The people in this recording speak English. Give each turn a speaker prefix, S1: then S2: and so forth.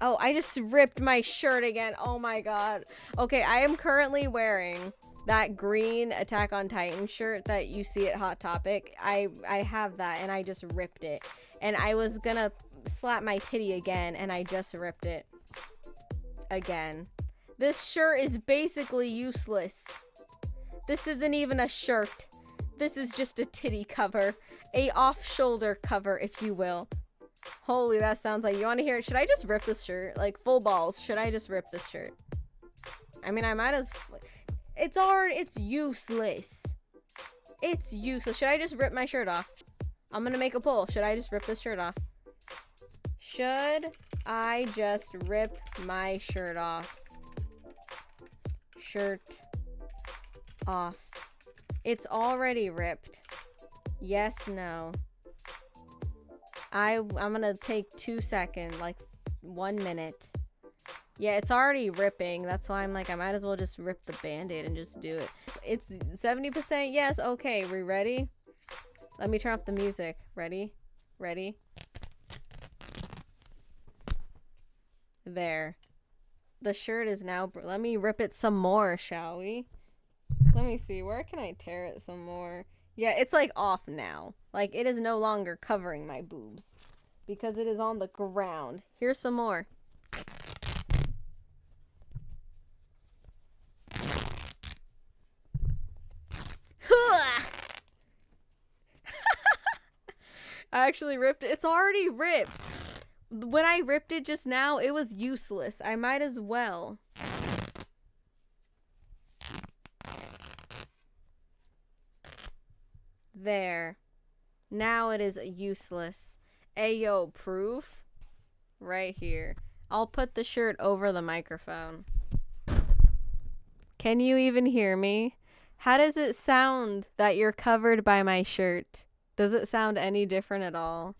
S1: Oh, I just ripped my shirt again. Oh my god. Okay, I am currently wearing that green Attack on Titan shirt that you see at Hot Topic. I I have that and I just ripped it. And I was gonna slap my titty again and I just ripped it. Again. This shirt is basically useless. This isn't even a shirt. This is just a titty cover. A off-shoulder cover, if you will. Holy, that sounds like you want to hear it. Should I just rip this shirt? Like, full balls. Should I just rip this shirt? I mean, I might as... It's already... It's useless. It's useless. Should I just rip my shirt off? I'm gonna make a poll. Should I just rip this shirt off? Should I just rip my shirt off? Shirt off. It's already ripped. Yes, no. I I'm gonna take two seconds, like one minute. Yeah, it's already ripping. That's why I'm like, I might as well just rip the band-aid and just do it. It's 70% yes. Okay, we ready? Let me turn off the music. Ready? Ready? There. The shirt is now... Let me rip it some more, shall we? Let me see. Where can I tear it some more? Yeah, it's like off now. Like it is no longer covering my boobs because it is on the ground. Here's some more. I actually ripped it. It's already ripped. When I ripped it just now, it was useless. I might as well. There. Now it is useless. Ayo, proof? Right here. I'll put the shirt over the microphone. Can you even hear me? How does it sound that you're covered by my shirt? Does it sound any different at all?